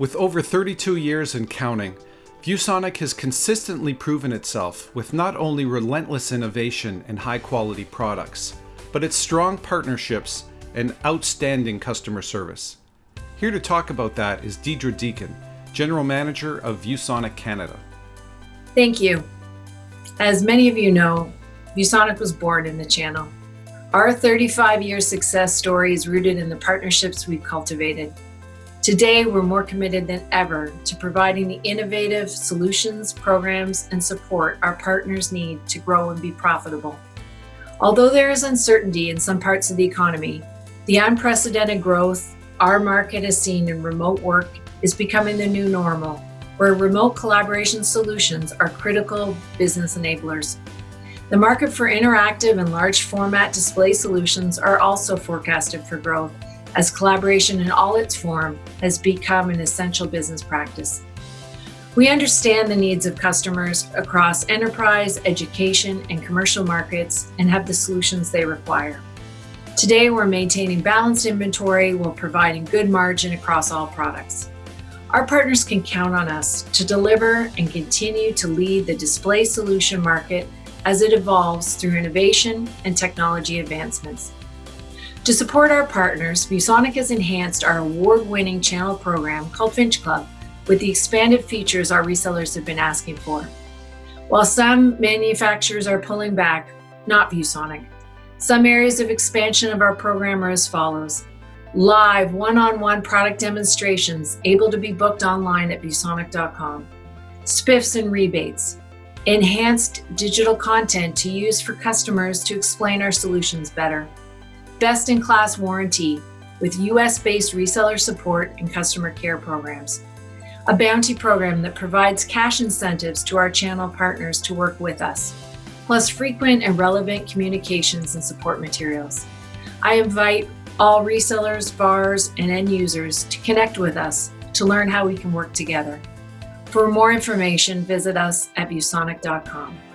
With over 32 years and counting, ViewSonic has consistently proven itself with not only relentless innovation and high quality products, but its strong partnerships and outstanding customer service. Here to talk about that is Deidre Deacon, General Manager of ViewSonic Canada. Thank you. As many of you know, ViewSonic was born in the channel. Our 35 year success story is rooted in the partnerships we've cultivated. Today, we're more committed than ever to providing the innovative solutions, programs, and support our partners need to grow and be profitable. Although there is uncertainty in some parts of the economy, the unprecedented growth our market has seen in remote work is becoming the new normal, where remote collaboration solutions are critical business enablers. The market for interactive and large format display solutions are also forecasted for growth as collaboration in all its form has become an essential business practice. We understand the needs of customers across enterprise, education, and commercial markets and have the solutions they require. Today, we're maintaining balanced inventory while providing good margin across all products. Our partners can count on us to deliver and continue to lead the display solution market as it evolves through innovation and technology advancements. To support our partners, ViewSonic has enhanced our award-winning channel program called Finch Club with the expanded features our resellers have been asking for. While some manufacturers are pulling back, not ViewSonic. Some areas of expansion of our program are as follows. Live one-on-one -on -one product demonstrations able to be booked online at viewsonic.com. Spiffs and rebates, enhanced digital content to use for customers to explain our solutions better, best-in-class warranty with US-based reseller support and customer care programs, a bounty program that provides cash incentives to our channel partners to work with us, plus frequent and relevant communications and support materials. I invite all resellers, VARs, and end users to connect with us to learn how we can work together. For more information, visit us at viewsonic.com.